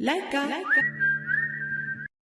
Like. Leica.